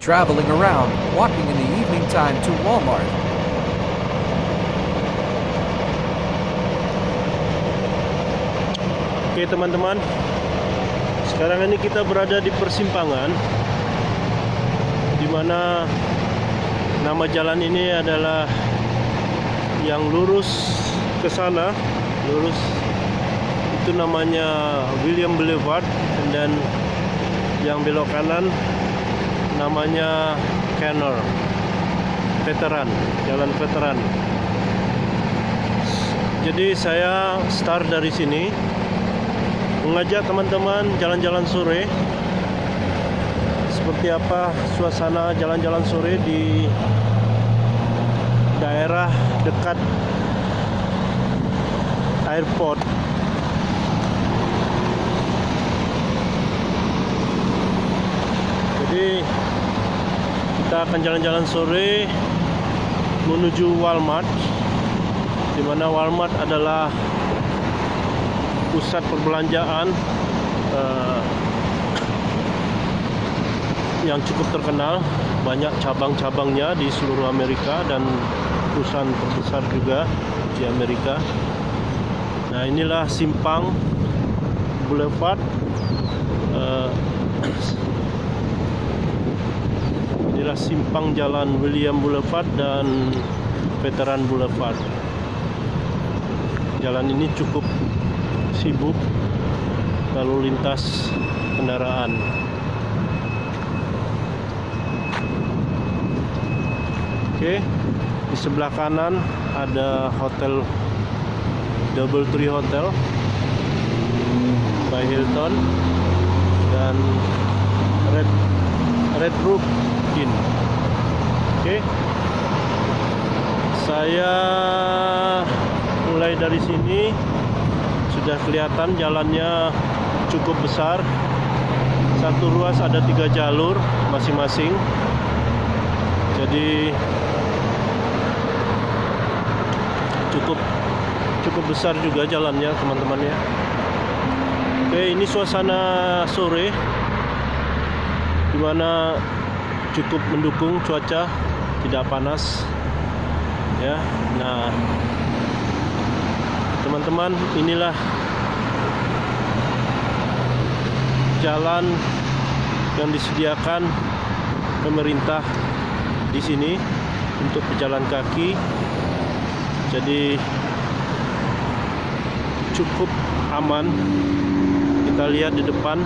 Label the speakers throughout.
Speaker 1: traveling around, walking in the evening time to Walmart.
Speaker 2: Oke teman-teman Sekarang ini kita berada di persimpangan di mana Nama jalan ini adalah Yang lurus ke sana Lurus Itu namanya William Boulevard Dan yang belok kanan Namanya Canor Veteran Jalan Veteran. Jadi saya start dari sini mengajak teman-teman jalan-jalan sore. Seperti apa suasana jalan-jalan sore di daerah dekat airport. Jadi kita akan jalan-jalan sore menuju Walmart di mana Walmart adalah pusat perbelanjaan uh, yang cukup terkenal. Banyak cabang-cabangnya di seluruh Amerika dan perusahaan terbesar juga di Amerika. Nah inilah simpang Boulevard uh, inilah simpang jalan William Boulevard dan Veteran Boulevard jalan ini cukup sibuk lalu lintas kendaraan. Oke di sebelah kanan ada hotel Double Tree Hotel by Hilton dan Red Red Roof Inn oke. Saya mulai dari sini. Sudah kelihatan jalannya cukup besar. Satu ruas ada tiga jalur masing-masing. Jadi cukup cukup besar juga jalannya teman-teman ya. Oke ini suasana sore di mana cukup mendukung cuaca tidak panas ya. Nah teman-teman inilah jalan yang disediakan pemerintah di sini untuk pejalan kaki. Jadi cukup aman. Kita lihat di depan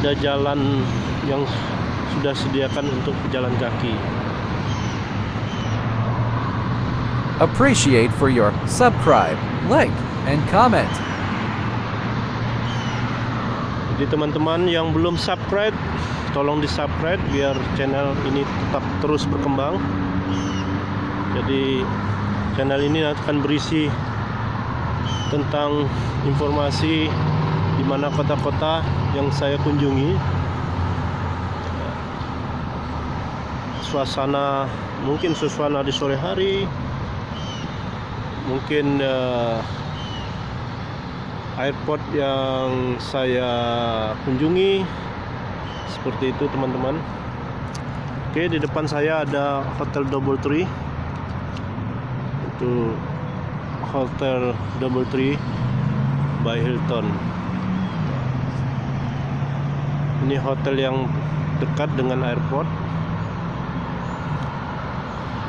Speaker 2: ada jalan yang sudah sediakan untuk pejalan kaki
Speaker 1: Appreciate for your subscribe, like, and comment.
Speaker 2: Jadi teman-teman yang belum subscribe, tolong di subscribe biar channel ini tetap terus berkembang. Jadi channel ini akan berisi tentang informasi di mana kota-kota yang saya kunjungi. Suasana mungkin suasana di sore hari, mungkin uh, airport yang saya kunjungi seperti itu teman-teman. Oke di depan saya ada hotel double tree. Itu hotel double tree by Hilton ini hotel yang dekat dengan airport.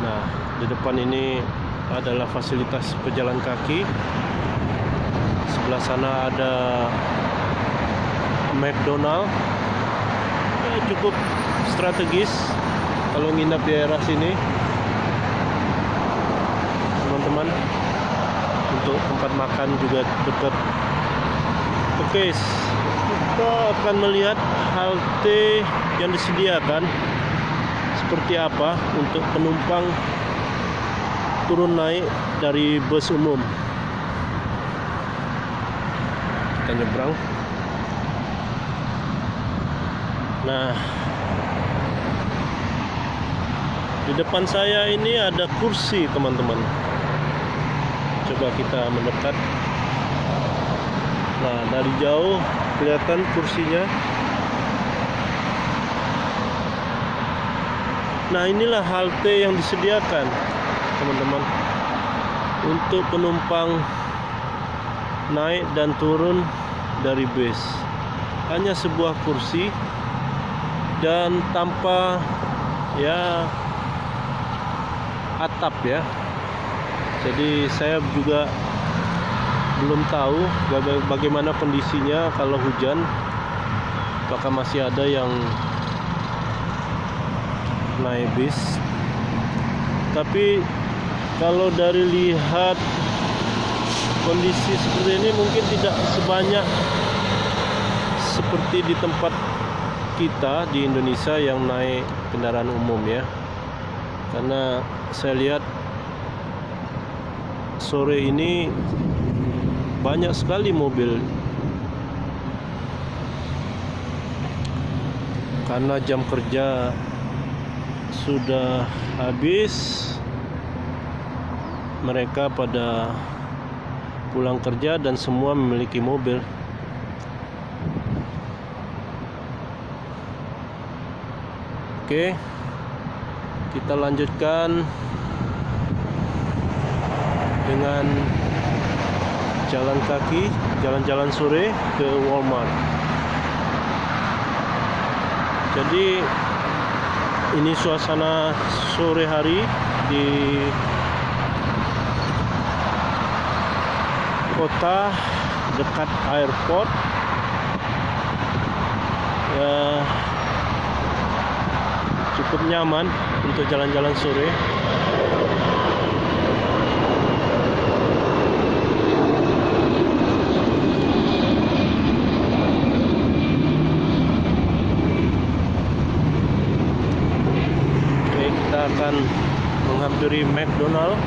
Speaker 2: Nah di depan ini adalah fasilitas pejalan kaki. Sebelah sana ada McDonald. Ya, cukup strategis kalau nginap di daerah sini. Teman-teman untuk tempat makan juga dekat. Oke kita akan melihat halte yang disediakan seperti apa untuk penumpang turun naik dari bus umum? Kita nyebrang. Nah di depan saya ini ada kursi teman-teman. Coba kita mendekat Nah, dari jauh kelihatan kursinya. Nah, inilah halte yang disediakan, teman-teman, untuk penumpang naik dan turun dari bus. Hanya sebuah kursi dan tanpa ya atap ya. Jadi saya juga belum tahu baga- bagaimana kondisinya kalau hujan. Apakah masih ada yang naik bis? Tapi kalau dari lihat kondisi seperti ini mungkin tidak sebanyak seperti di tempat kita di Indonesia yang naik kendaraan umum ya karena saya lihat sore ini banyak sekali mobil. Karena jam kerja sudah habis mereka pada pulang kerja dan semua memiliki mobil. Oke kita lanjutkan dengan jalan kaki jalan-jalan sore ke Walmart. Jadi ini suasana sore hari di kota dekat airport. Ya cukup nyaman untuk jalan-jalan sore Oke, akan menghampiri McDonald.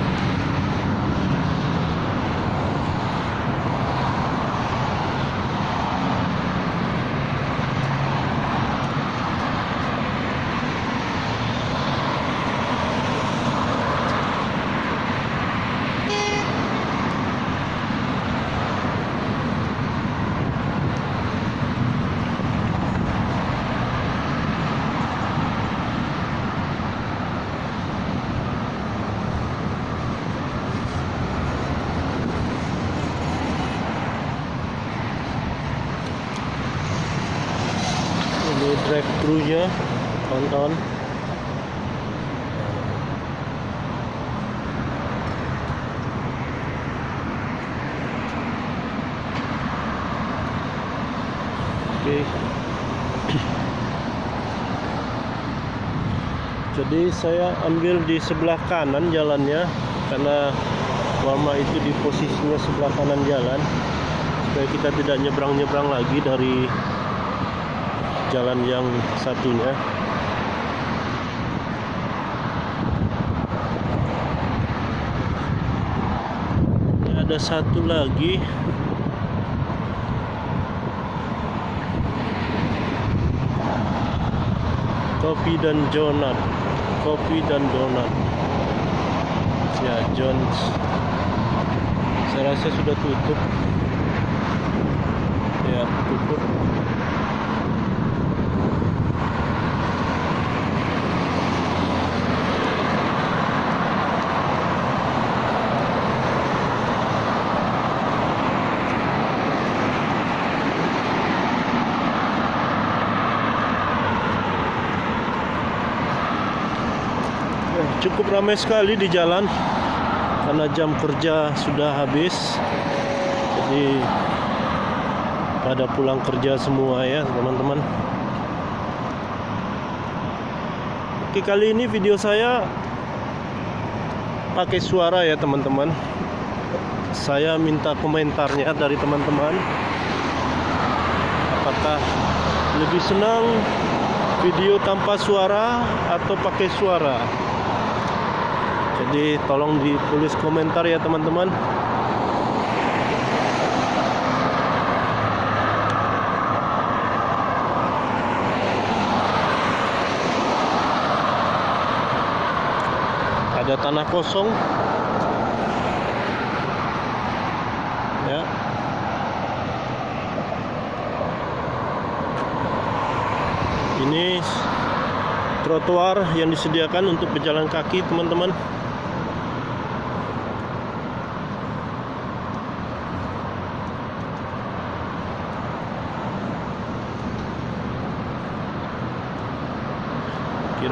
Speaker 2: Ini thru-nya, kawan-kawan. Oke. Jadi saya ambil di sebelah kanan jalannya karena Walmart itu di posisinya sebelah kanan jalan supaya kita tidak nyebrang-nyebrang lagi dari jalan yang satunya. Ada satu lagi. Kopi dan donat. Kopi dan donat. Ya Jones. Saya rasa sudah tutup. Ya tutup Eh, cukup ramai sekali di jalan karena jam kerja sudah habis. Jadi pada pulang kerja semua ya teman-teman. Oke kali ini video saya pakai suara ya teman-teman. Saya minta komentarnya dari teman-teman. Apakah lebih senang video tanpa suara atau pakai suara jadi tolong ditulis komentar ya teman-teman. Ada tanah kosong. Ya. Ini trotoar yang disediakan untuk pejalan kaki teman-teman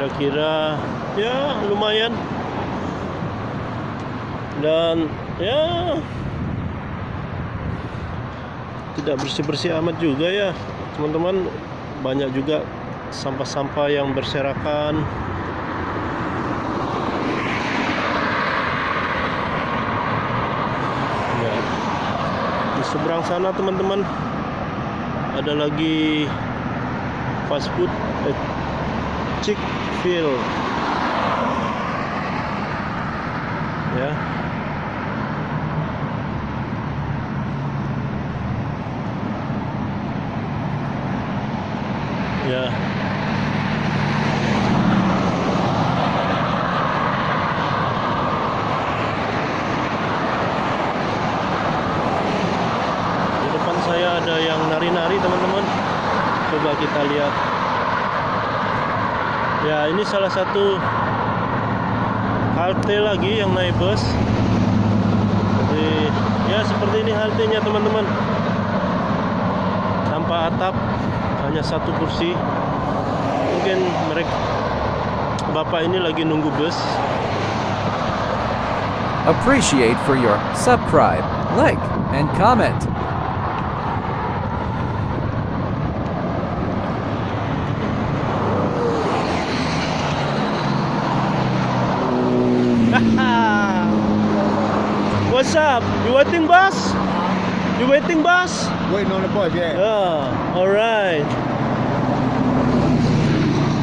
Speaker 2: kira-kira. Ya lumayan. Dan ya. Tidak bersih-bersih amat juga ya teman-teman. Banyak juga sampah-sampah yang berserakan. Ya. di seberang sana teman-teman ada lagi fast food. Eh, Chick-fil ya ya di depan saya ada yang nari-nari teman-teman coba kita lihat ya ini salah satu halte lagi yang naik bus. Jadi ya seperti ini haltenya teman-teman. Tanpa atap hanya satu kursi. Mungkin mereka bapak ini lagi nunggu bus.
Speaker 1: Appreciate for your subscribe, like, and comment.
Speaker 2: What's up? You waiting bus? You waiting bus?
Speaker 3: Waiting on the bus, yeah.
Speaker 2: Yeah, alright.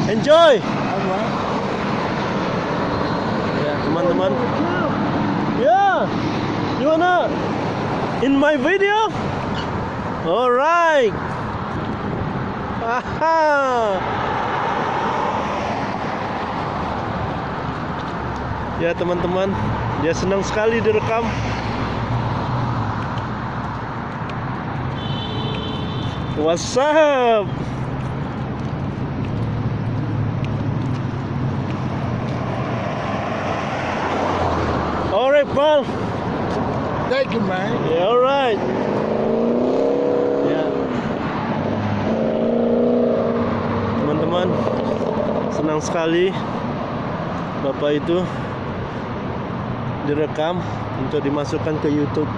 Speaker 2: Enjoy.
Speaker 3: Alright.
Speaker 2: Ya, teman-teman. Ya. You wanna in my video? Alright. Aha. Ya, teman-teman. Dia senang sekali direkam. What's up? Alright, pal.
Speaker 3: Thank you, man.
Speaker 2: Yeah, alright. Ya. Teman-teman, senang sekali Bapak itu direkam untuk dimasukkan ke YouTube.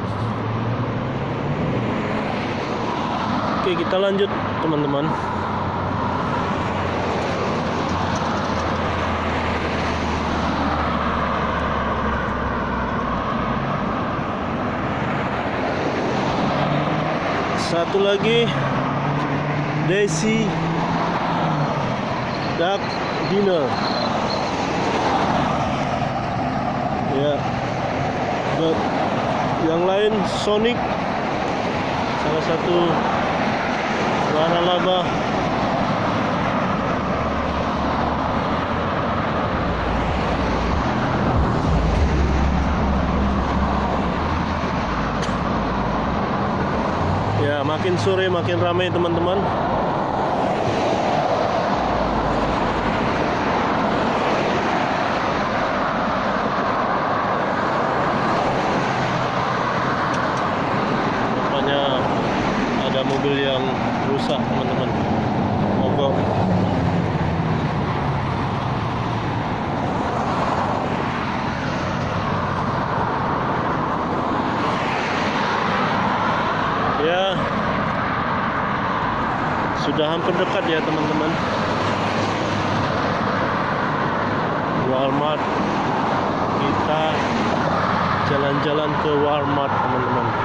Speaker 2: Oke, kita lanjut, teman-teman. Satu lagi Desi Duck Dinner. Ya. Yang lain Sonic salah satu warna laba Ya, makin sore makin ramai teman-teman. Rupanya ada mobil yang rusak teman-teman. Mogok. Ya, sudah hampir dekat ya teman-teman. Walmart. Kita jalan-jalan ke Walmart teman-teman.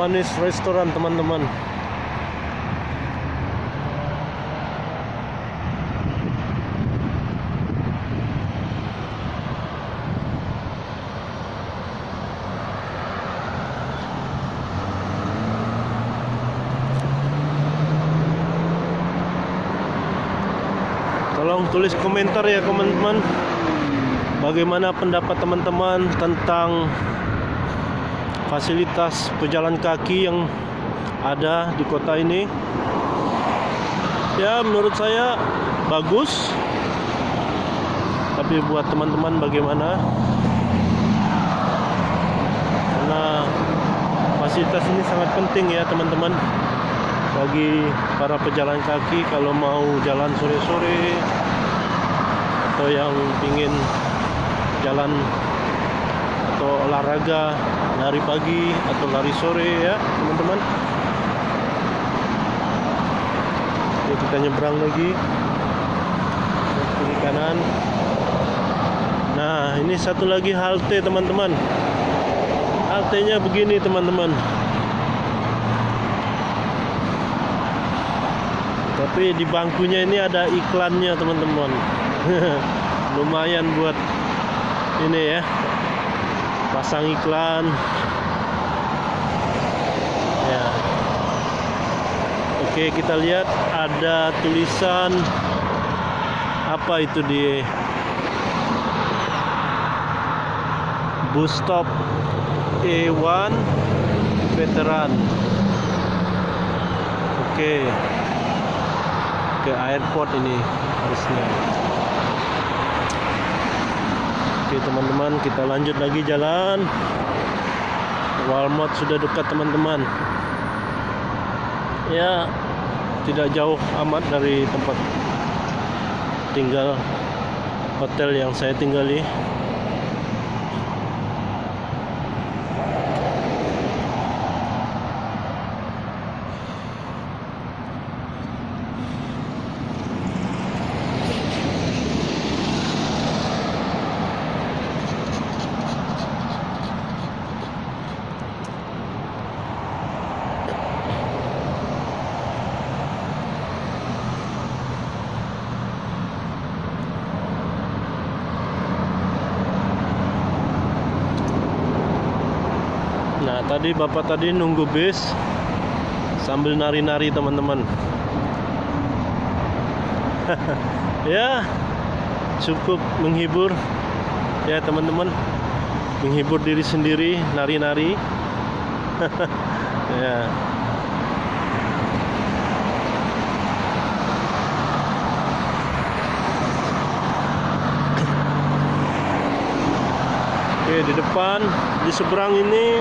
Speaker 2: Japanese restoran teman-teman. Tolong tulis komentar ya teman-teman. Bagaimana pendapat teman-teman tentang fasilitas pejalan kaki yang ada di kota ini. Ya menurut saya bagus. Tapi buat teman-teman bagaimana? Karena fasilitas ini sangat penting ya teman-teman bagi para pejalan kaki kalau mau jalan sore-sore atau yang ingin jalan olahraga lari pagi atau lari sore ya teman-teman. Oke, kita nyebrang lagi. Kiri kanan. Nah ini satu lagi halte teman-teman. Haltenya begini teman-teman. Tapi di bangkunya ini ada iklannya teman-teman. Lumayan buat ini ya pasang iklan. Ya. Oke kita lihat ada tulisan apa itu di bus stop E1 veteran. Oke. Ke airport ini harusnya oke teman-teman kita lanjut lagi jalan. Walmart sudah dekat teman-teman. Ya tidak jauh amat dari tempat tinggal hotel yang saya tinggali Nah tadi bapak tadi nunggu bis sambil nari-nari teman-teman. ya cukup menghibur ya teman-teman menghibur diri sendiri nari-nari. ya. Oke di depan di seberang ini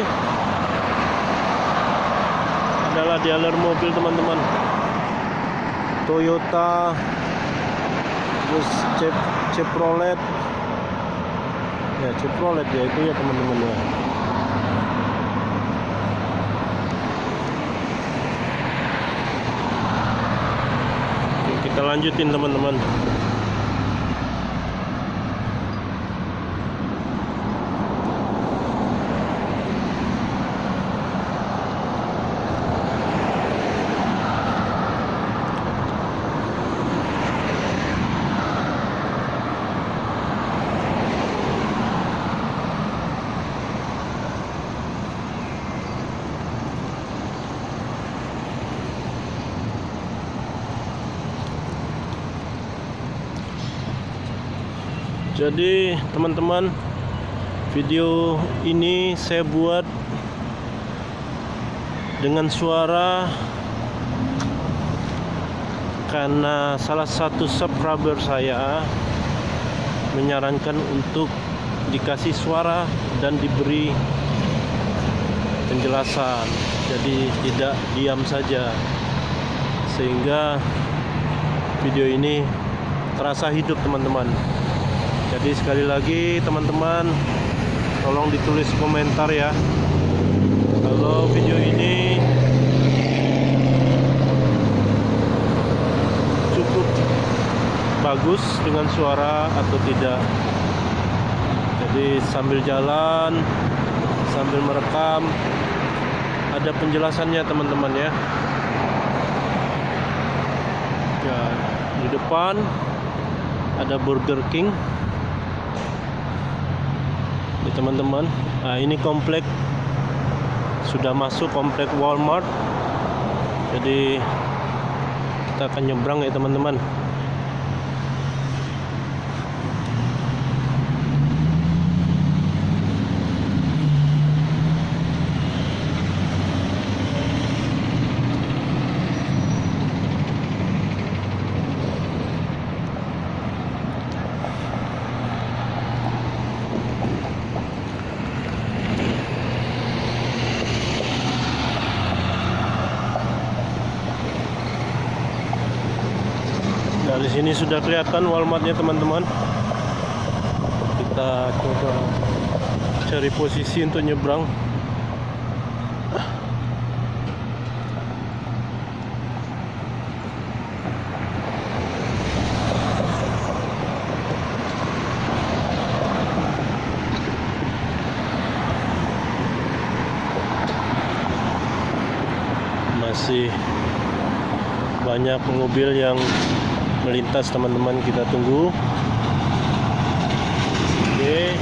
Speaker 2: adalah dealer mobil teman-teman. Toyota terus Chep Chevrolet ya Chevrolet ya itu ya teman-teman ya. Kita lanjutin teman-teman Jadi teman-teman video ini saya buat dengan suara karena salah satu subscriber saya menyarankan untuk dikasih suara dan diberi penjelasan. Jadi tidak diam saja. Sehingga video ini terasa hidup teman-teman jadi sekali lagi teman-teman tolong ditulis komentar ya. Kalau video ini cukup bagus dengan suara atau tidak. Jadi sambil jalan sambil merekam ada penjelasannya teman-teman ya. Ya di depan ada Burger King teman-teman. Nah ini komplek sudah masuk komplek Walmart. Jadi kita akan nyebrang ya teman-teman Di sini sudah kelihatan Walmartnya teman-teman. Kita coba cari posisi untuk nyebrang. Masih banyak mobil yang melintas teman-teman. Kita tunggu. Oke.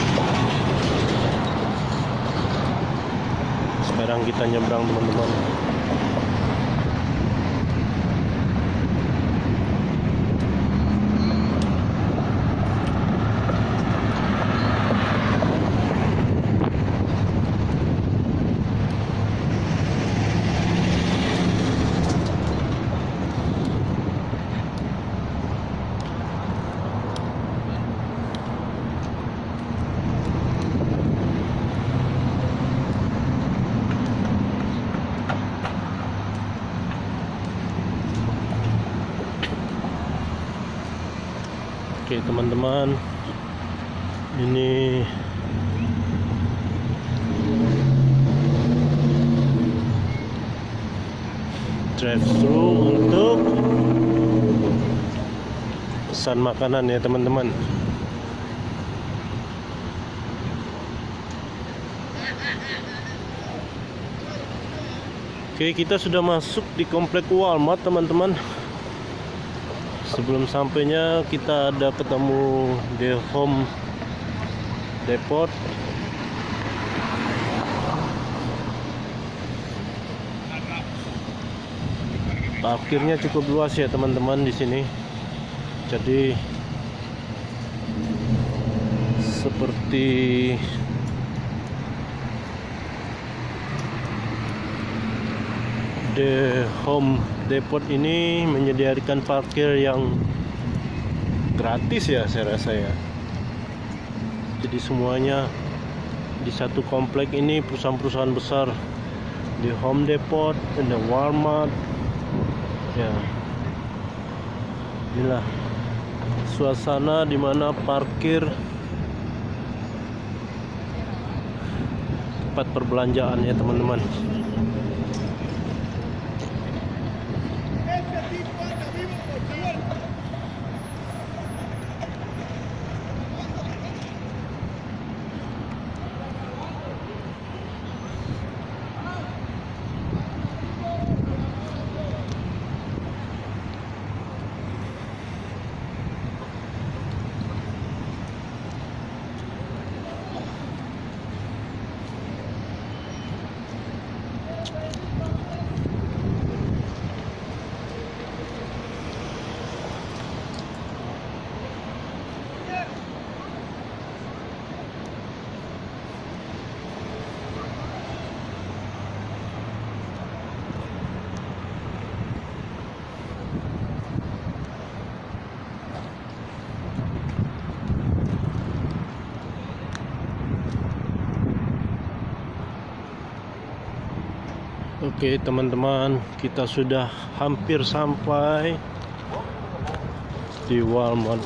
Speaker 2: Sekarang kita nyebrang teman-teman teman-teman. Ini drive thru untuk pesan makanan ya teman-teman. Oke kita sudah masuk di komplek Walmart teman-teman Sebelum sampainya kita ada ketemu di Home Depot Parkirnya cukup luas ya teman-teman di sini. Jadi seperti The Home Depot ini menyediakan parkir yang gratis ya saya rasa ya. Jadi semuanya di satu komplek ini perusahaan-perusahaan besar di Home Depot, ada Walmart, ya inilah suasana di mana parkir tempat perbelanjaan ya teman-teman Oke teman-teman kita sudah hampir sampai di Walmart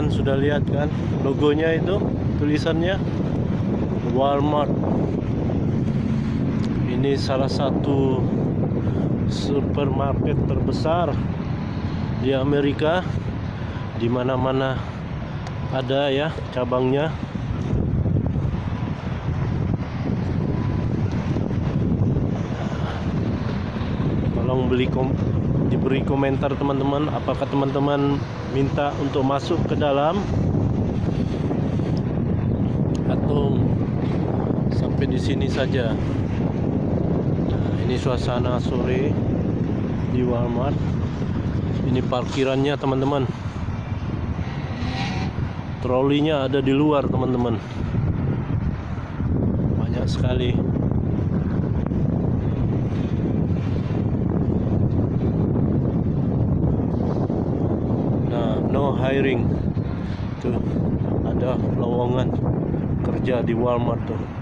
Speaker 2: teman-teman sudah lihat kan logonya itu, tulisannya Walmart. Ini salah satu supermarket terbesar di Amerika. Di mana-mana ada ya cabangnya. Tolong beli kom diberi komentar teman-teman apakah teman-teman minta untuk masuk ke dalam? Atau sampai di sini saja? Nah, ini suasana sore di Walmart. Ini parkirannya teman-teman. Trolinya ada di luar teman-teman. Banyak sekali Nah, no hiring. Tuh, ada lowongan kerja di Walmart tuh.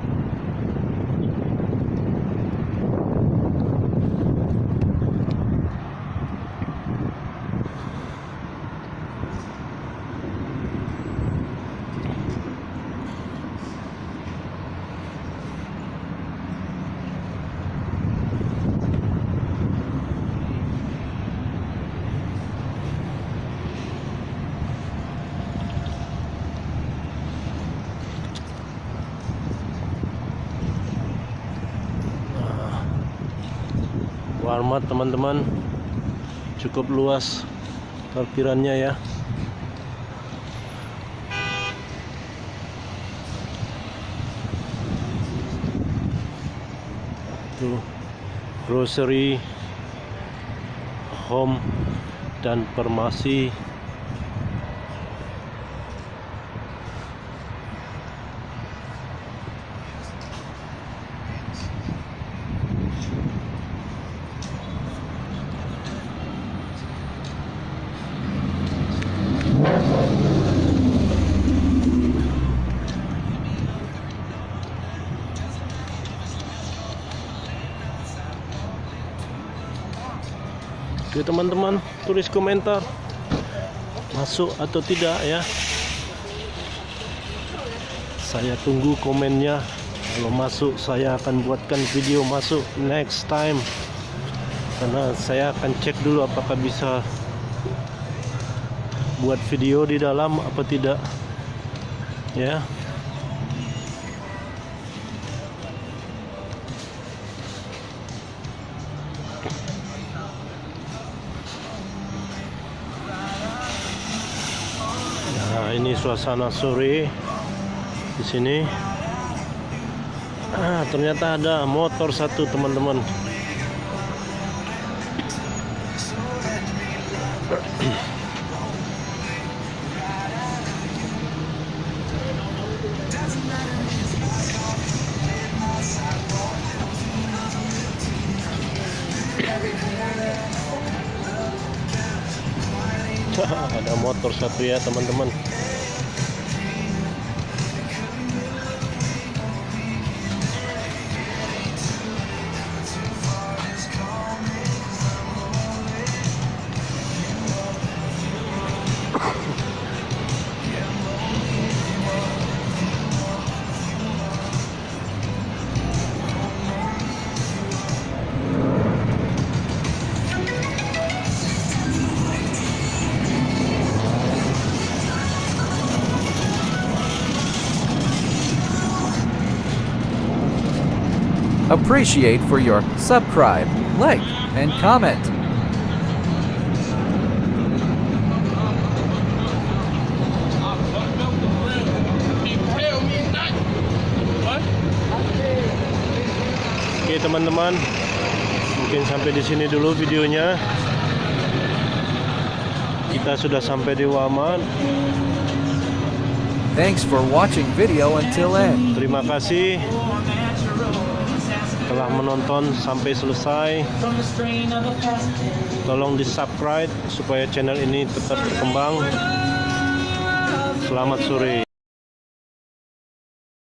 Speaker 2: Walmart teman-teman cukup luas parkirannya ya. Tuh grocery, home dan farmasi. Teman-teman tulis komentar. Masuk atau tidak ya. Saya tunggu komennya. Kalau masuk saya akan buatkan video masuk next time. Karena saya akan cek dulu apakah bisa buat video di dalam apa tidak. Ya. Nah, ini suasana sore di sini. Ah, ternyata ada motor satu, teman-teman. ada motor satu ya, teman-teman.
Speaker 1: Appreciate for your subscribe, like, and comment.
Speaker 2: Oke teman-teman, mungkin sampai di sini dulu videonya. Kita sudah sampai di Walmart.
Speaker 1: Thanks for watching video until end.
Speaker 2: Terima kasih telah menonton sampai selesai. Tolong di subscribe supaya channel ini tetap berkembang. Selamat sore.